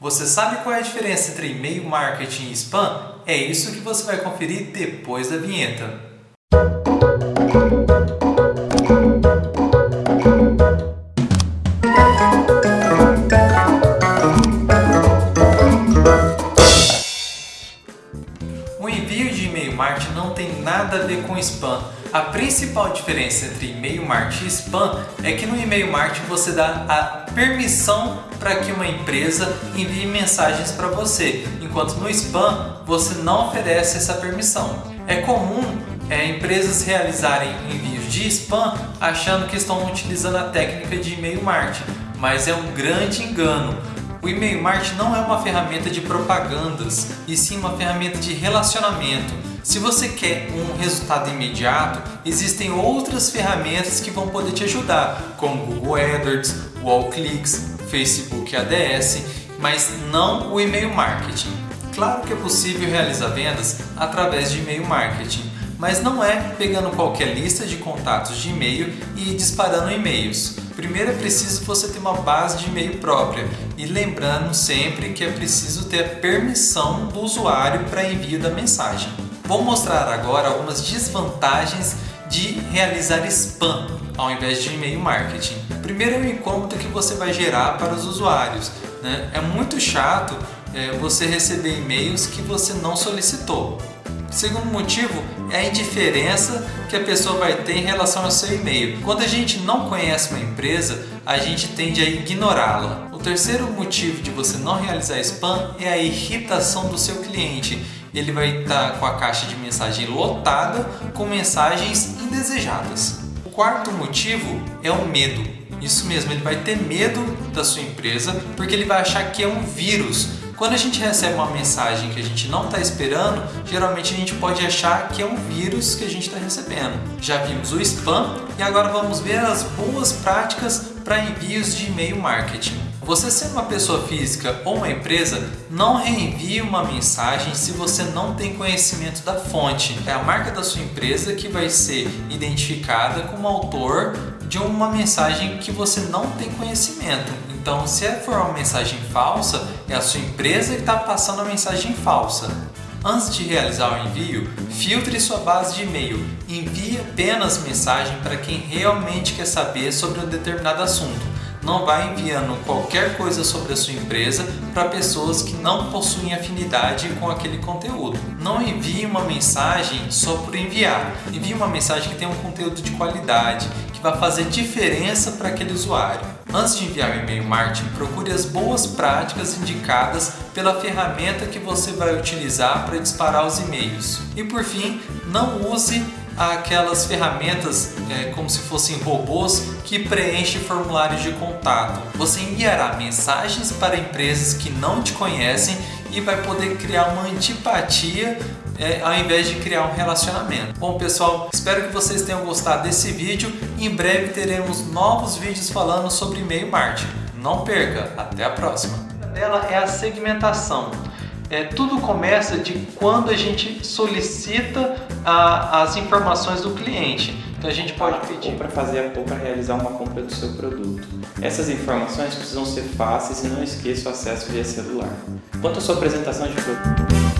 Você sabe qual é a diferença entre e-mail marketing e spam? É isso que você vai conferir depois da vinheta. A ver com spam. A principal diferença entre e-mail marketing e spam é que no e-mail marketing você dá a permissão para que uma empresa envie mensagens para você, enquanto no spam você não oferece essa permissão. É comum é, empresas realizarem envios de spam achando que estão utilizando a técnica de e-mail marketing, mas é um grande engano. O e-mail marketing não é uma ferramenta de propagandas, e sim uma ferramenta de relacionamento. Se você quer um resultado imediato, existem outras ferramentas que vão poder te ajudar, como Google AdWords, Wallclicks, Facebook ADS, mas não o e-mail marketing. Claro que é possível realizar vendas através de e-mail marketing, mas não é pegando qualquer lista de contatos de e-mail e disparando e-mails. Primeiro é preciso você ter uma base de e-mail própria e lembrando sempre que é preciso ter a permissão do usuário para envio da mensagem. Vou mostrar agora algumas desvantagens de realizar spam ao invés de e-mail marketing. Primeiro é o incômodo que você vai gerar para os usuários. Né? É muito chato é, você receber e-mails que você não solicitou. Segundo motivo é a indiferença que a pessoa vai ter em relação ao seu e-mail. Quando a gente não conhece uma empresa, a gente tende a ignorá-la. O terceiro motivo de você não realizar spam é a irritação do seu cliente. Ele vai estar com a caixa de mensagem lotada com mensagens indesejadas. O quarto motivo é o medo. Isso mesmo, ele vai ter medo da sua empresa porque ele vai achar que é um vírus quando a gente recebe uma mensagem que a gente não está esperando, geralmente a gente pode achar que é um vírus que a gente está recebendo. Já vimos o spam e agora vamos ver as boas práticas para envios de e-mail marketing. Você sendo uma pessoa física ou uma empresa, não reenvie uma mensagem se você não tem conhecimento da fonte. É a marca da sua empresa que vai ser identificada como autor de uma mensagem que você não tem conhecimento. Então, se for uma mensagem falsa, é a sua empresa que está passando a mensagem falsa. Antes de realizar o envio, filtre sua base de e-mail. Envie apenas mensagem para quem realmente quer saber sobre um determinado assunto não vai enviando qualquer coisa sobre a sua empresa para pessoas que não possuem afinidade com aquele conteúdo. Não envie uma mensagem só por enviar. Envie uma mensagem que tenha um conteúdo de qualidade, que vai fazer diferença para aquele usuário. Antes de enviar o e-mail marketing, procure as boas práticas indicadas pela ferramenta que você vai utilizar para disparar os e-mails. E por fim, não use aquelas ferramentas é, como se fossem robôs que preenchem formulários de contato. Você enviará mensagens para empresas que não te conhecem e vai poder criar uma antipatia é, ao invés de criar um relacionamento. Bom pessoal, espero que vocês tenham gostado desse vídeo. Em breve teremos novos vídeos falando sobre e-mail marketing. Não perca, até a próxima. Ela é a segmentação. É, tudo começa de quando a gente solicita a, as informações do cliente. Então a gente pode pedir para fazer ou para realizar uma compra do seu produto. Essas informações precisam ser fáceis e não esqueça o acesso via celular. Quanto à sua apresentação de produto